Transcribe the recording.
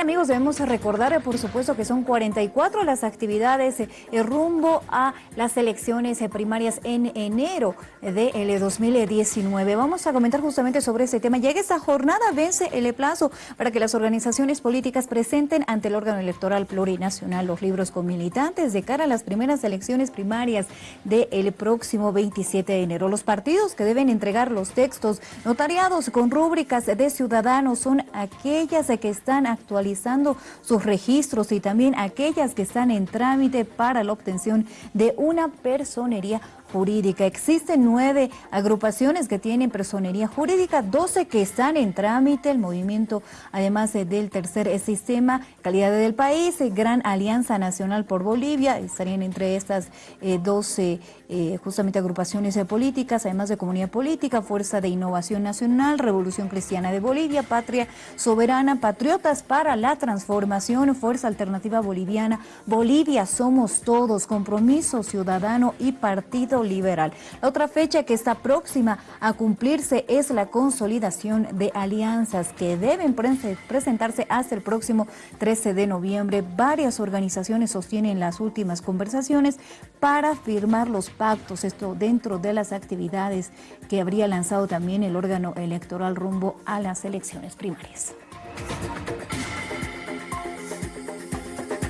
Amigos, debemos recordar, eh, por supuesto, que son 44 las actividades eh, rumbo a las elecciones eh, primarias en enero del 2019. Vamos a comentar justamente sobre ese tema. Llega esta jornada, vence el plazo para que las organizaciones políticas presenten ante el órgano electoral plurinacional los libros con militantes de cara a las primeras elecciones primarias del próximo 27 de enero. Los partidos que deben entregar los textos notariados con rúbricas de ciudadanos son aquellas que están sus registros y también aquellas que están en trámite para la obtención de una personería jurídica. Existen nueve agrupaciones que tienen personería jurídica, doce que están en trámite, el movimiento además eh, del tercer eh, sistema, calidad del país, eh, Gran Alianza Nacional por Bolivia, estarían entre estas doce justamente agrupaciones políticas, además de Comunidad Política, Fuerza de Innovación Nacional, Revolución Cristiana de Bolivia, Patria Soberana, Patriotas para la Transformación, Fuerza Alternativa Boliviana, Bolivia Somos Todos, Compromiso Ciudadano y Partido liberal. La otra fecha que está próxima a cumplirse es la consolidación de alianzas que deben presentarse hasta el próximo 13 de noviembre. Varias organizaciones sostienen las últimas conversaciones para firmar los pactos, esto dentro de las actividades que habría lanzado también el órgano electoral rumbo a las elecciones primarias.